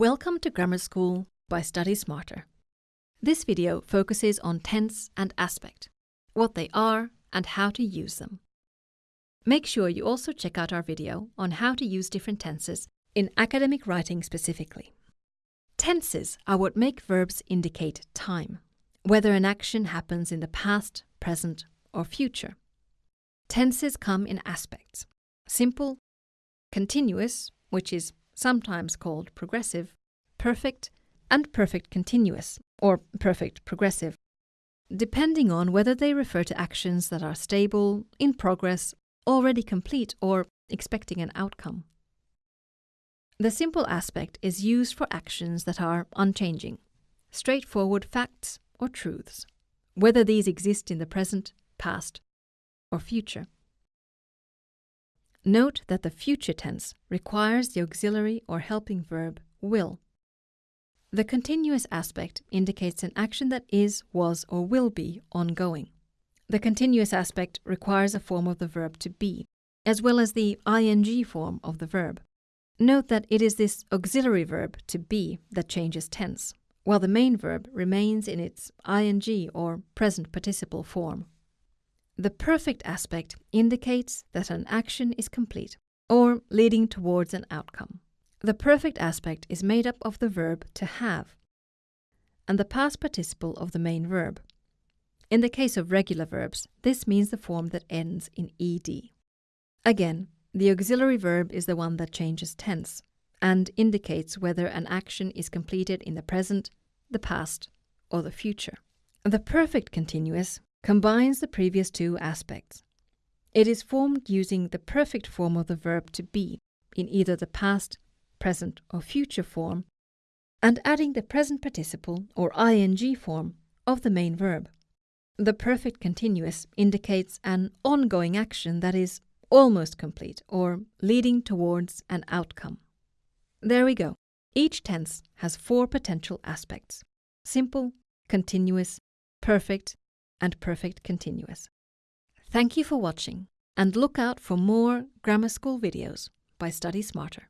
Welcome to Grammar School by Study Smarter. This video focuses on tense and aspect, what they are and how to use them. Make sure you also check out our video on how to use different tenses in academic writing specifically. Tenses are what make verbs indicate time, whether an action happens in the past, present, or future. Tenses come in aspects simple, continuous, which is sometimes called progressive, perfect, and perfect continuous, or perfect progressive, depending on whether they refer to actions that are stable, in progress, already complete, or expecting an outcome. The simple aspect is used for actions that are unchanging, straightforward facts or truths, whether these exist in the present, past, or future. Note that the future tense requires the auxiliary or helping verb will. The continuous aspect indicates an action that is, was, or will be ongoing. The continuous aspect requires a form of the verb to be, as well as the ing form of the verb. Note that it is this auxiliary verb to be that changes tense, while the main verb remains in its ing or present participle form. The perfect aspect indicates that an action is complete or leading towards an outcome. The perfect aspect is made up of the verb to have and the past participle of the main verb. In the case of regular verbs, this means the form that ends in ed. Again, the auxiliary verb is the one that changes tense and indicates whether an action is completed in the present, the past, or the future. The perfect continuous combines the previous two aspects. It is formed using the perfect form of the verb to be in either the past, present, or future form, and adding the present participle or ing form of the main verb. The perfect continuous indicates an ongoing action that is almost complete or leading towards an outcome. There we go. Each tense has four potential aspects simple, continuous, perfect, and perfect continuous. Thank you for watching and look out for more grammar school videos by Study Smarter.